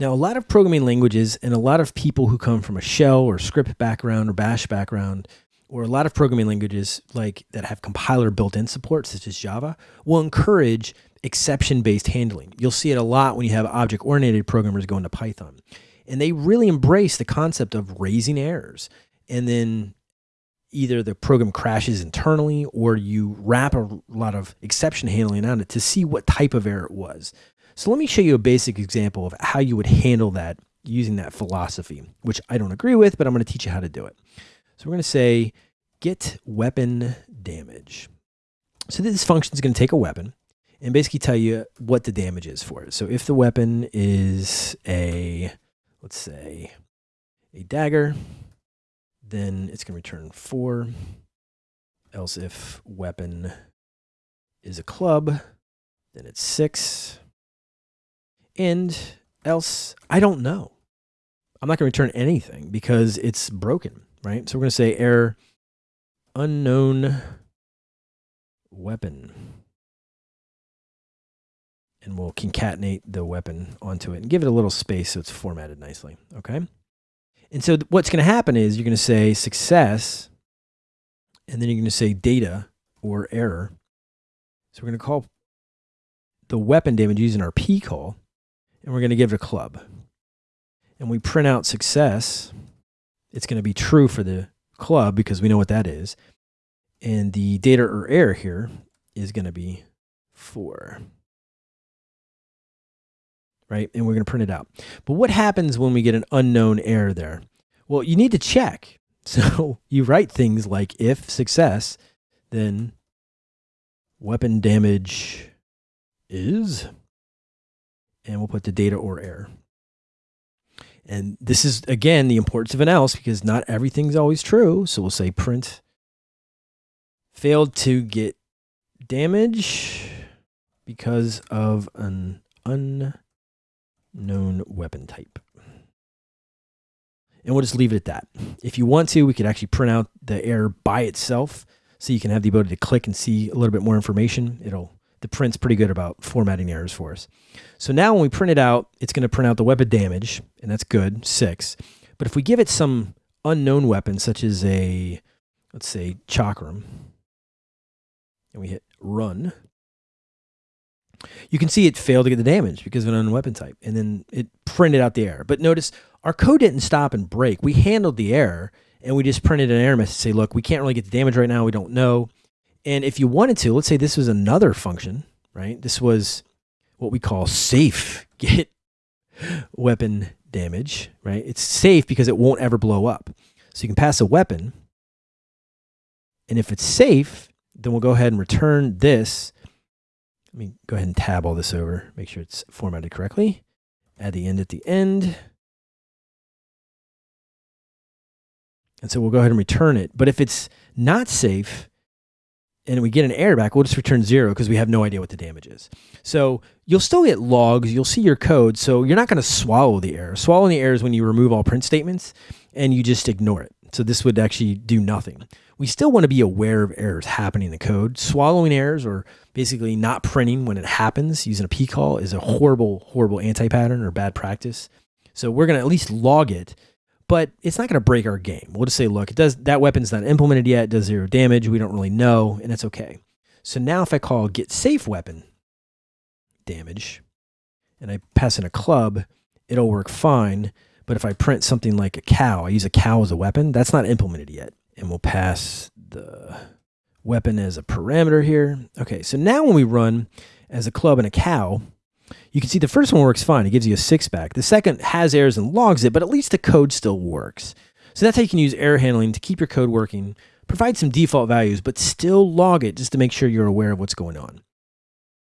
Now, a lot of programming languages and a lot of people who come from a shell or script background or bash background, or a lot of programming languages like that have compiler built-in support, such as Java, will encourage exception-based handling. You'll see it a lot when you have object-oriented programmers going to Python. And they really embrace the concept of raising errors. And then either the program crashes internally or you wrap a lot of exception handling on it to see what type of error it was. So let me show you a basic example of how you would handle that using that philosophy, which I don't agree with, but I'm going to teach you how to do it. So we're going to say get weapon damage. So this function is going to take a weapon and basically tell you what the damage is for it. So if the weapon is a, let's say, a dagger, then it's going to return four. Else if weapon is a club, then it's six. And else, I don't know. I'm not going to return anything because it's broken, right? So we're going to say error unknown weapon. And we'll concatenate the weapon onto it and give it a little space so it's formatted nicely, okay? And so what's going to happen is you're going to say success, and then you're going to say data or error. So we're going to call the weapon damage using our pcall, and we're going to give it a club. And we print out success. It's going to be true for the club because we know what that is. And the data or error here is going to be 4 right? And we're going to print it out. But what happens when we get an unknown error there? Well, you need to check. So you write things like if success, then weapon damage is, and we'll put the data or error. And this is, again, the importance of an else because not everything's always true. So we'll say print failed to get damage because of an unknown weapon type. And we'll just leave it at that. If you want to, we could actually print out the error by itself so you can have the ability to click and see a little bit more information. It'll the print's pretty good about formatting errors for us. So now when we print it out, it's going to print out the weapon damage, and that's good, six. But if we give it some unknown weapon, such as a, let's say, chakram, and we hit run, you can see it failed to get the damage because of an unknown weapon type. And then it printed out the error. But notice our code didn't stop and break. We handled the error and we just printed an error message to say, look, we can't really get the damage right now. We don't know. And if you wanted to, let's say this was another function, right? This was what we call safe get weapon damage, right? It's safe because it won't ever blow up. So you can pass a weapon. And if it's safe, then we'll go ahead and return this let me go ahead and tab all this over, make sure it's formatted correctly. Add the end at the end. And so we'll go ahead and return it. But if it's not safe and we get an error back, we'll just return zero because we have no idea what the damage is. So you'll still get logs, you'll see your code. So you're not going to swallow the error. Swallowing the error is when you remove all print statements and you just ignore it. So this would actually do nothing. We still want to be aware of errors happening in the code. Swallowing errors or basically not printing when it happens using a pcall is a horrible, horrible anti-pattern or bad practice. So we're going to at least log it, but it's not going to break our game. We'll just say, look, it does that weapon's not implemented yet, it does zero damage. We don't really know, and it's okay. So now if I call get safe weapon damage and I pass in a club, it'll work fine. But if I print something like a cow, I use a cow as a weapon, that's not implemented yet. And we'll pass the weapon as a parameter here. Okay, so now when we run as a club and a cow, you can see the first one works fine. It gives you a six back. The second has errors and logs it, but at least the code still works. So that's how you can use error handling to keep your code working, provide some default values, but still log it just to make sure you're aware of what's going on.